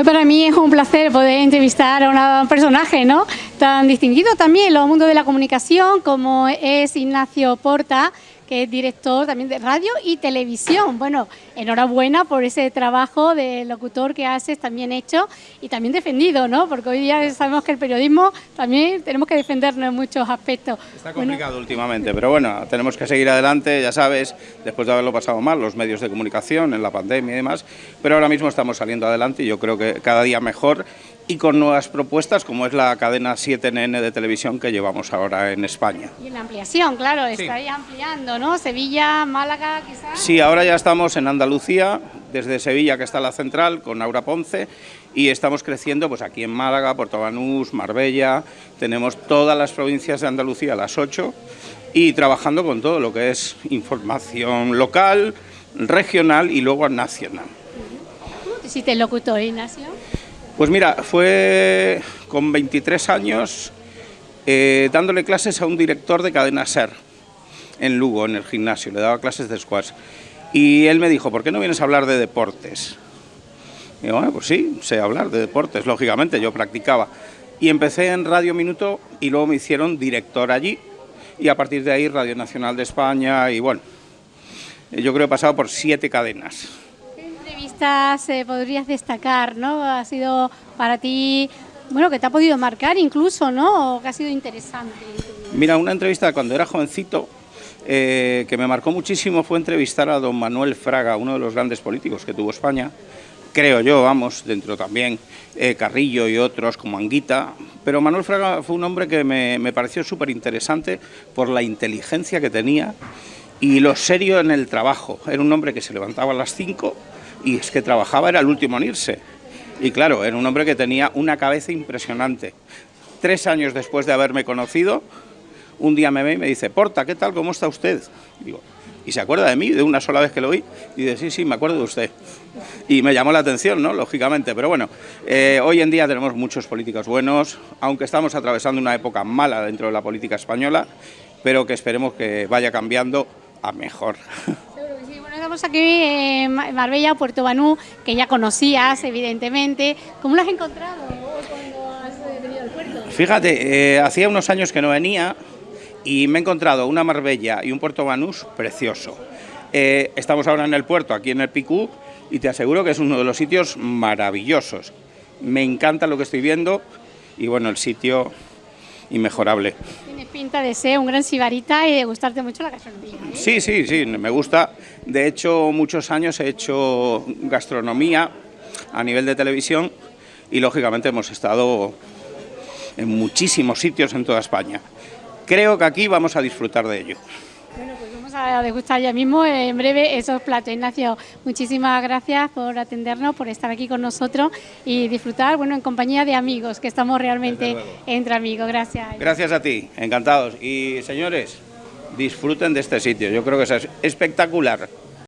Hoy para mí es un placer poder entrevistar a un personaje ¿no? tan distinguido también en los mundos de la comunicación como es Ignacio Porta, que es director también de radio y televisión. Bueno, enhorabuena por ese trabajo de locutor que haces también hecho y también defendido, ¿no? Porque hoy día sabemos que el periodismo también tenemos que defendernos en muchos aspectos. Está complicado últimamente, pero bueno, tenemos que seguir adelante, ya sabes, después de haberlo pasado mal, los medios de comunicación, en la pandemia y demás, pero ahora mismo estamos saliendo adelante y yo creo que cada día mejor y con nuevas propuestas como es la cadena 7NN de televisión que llevamos ahora en España. Y en la ampliación, claro, estáis ampliando, ¿no? Sevilla, Málaga, quizás. Sí, ahora ya estamos en Andalucía, desde Sevilla que está la central con Aura Ponce y estamos creciendo pues aquí en Málaga, Puerto Banús, Marbella, tenemos todas las provincias de Andalucía, las ocho, y trabajando con todo lo que es información local, regional y luego nacional. ¿Cómo te hiciste locutor, Ignacio? Pues mira, fue con 23 años eh, dándole clases a un director de cadena SER en Lugo, en el gimnasio, le daba clases de squash. Y él me dijo, ¿por qué no vienes a hablar de deportes? Y yo, bueno, pues sí, sé hablar de deportes, lógicamente, yo practicaba. Y empecé en Radio Minuto y luego me hicieron director allí y a partir de ahí Radio Nacional de España y bueno, yo creo que he pasado por siete cadenas se podrías destacar, ¿no? Ha sido para ti, bueno, que te ha podido marcar incluso, ¿no? O que ha sido interesante. Mira, una entrevista cuando era jovencito, eh, que me marcó muchísimo fue entrevistar a don Manuel Fraga, uno de los grandes políticos que tuvo España, creo yo, vamos, dentro también eh, Carrillo y otros como Anguita, pero Manuel Fraga fue un hombre que me, me pareció súper interesante por la inteligencia que tenía y lo serio en el trabajo. Era un hombre que se levantaba a las 5 y es que trabajaba, era el último en irse. Y claro, era un hombre que tenía una cabeza impresionante. Tres años después de haberme conocido, un día me ve y me dice, Porta, ¿qué tal? ¿Cómo está usted? Y, se acuerda de mí de una sola vez que lo vi. Y dice, sí, sí, me acuerdo de usted. Y me llamó la atención, ¿no? Lógicamente. Pero bueno, eh, hoy en día tenemos muchos políticos buenos, aunque estamos atravesando una época mala dentro de la política española, pero que esperemos que vaya cambiando a mejor. estamos aquí en Marbella, Puerto Banú, que ya conocías, evidentemente. ¿Cómo lo has encontrado cuando has venido al puerto? Fíjate, eh, hacía unos años que no venía y me he encontrado una Marbella y un Puerto Banús precioso. Eh, estamos ahora en el puerto, aquí en el Picú, y te aseguro que es uno de los sitios maravillosos. Me encanta lo que estoy viendo y bueno, el sitio inmejorable pinta de ser un gran sibarita y de gustarte mucho la gastronomía. ¿eh? Sí, sí, sí, me gusta. De hecho, muchos años he hecho gastronomía a nivel de televisión y lógicamente hemos estado en muchísimos sitios en toda España. Creo que aquí vamos a disfrutar de ello. Bueno, pues vamos a degustar ya mismo en breve esos platos. Ignacio, muchísimas gracias por atendernos, por estar aquí con nosotros y disfrutar, bueno, en compañía de amigos, que estamos realmente entre amigos. Gracias. Gracias a ti, encantados. Y señores, disfruten de este sitio, yo creo que es espectacular.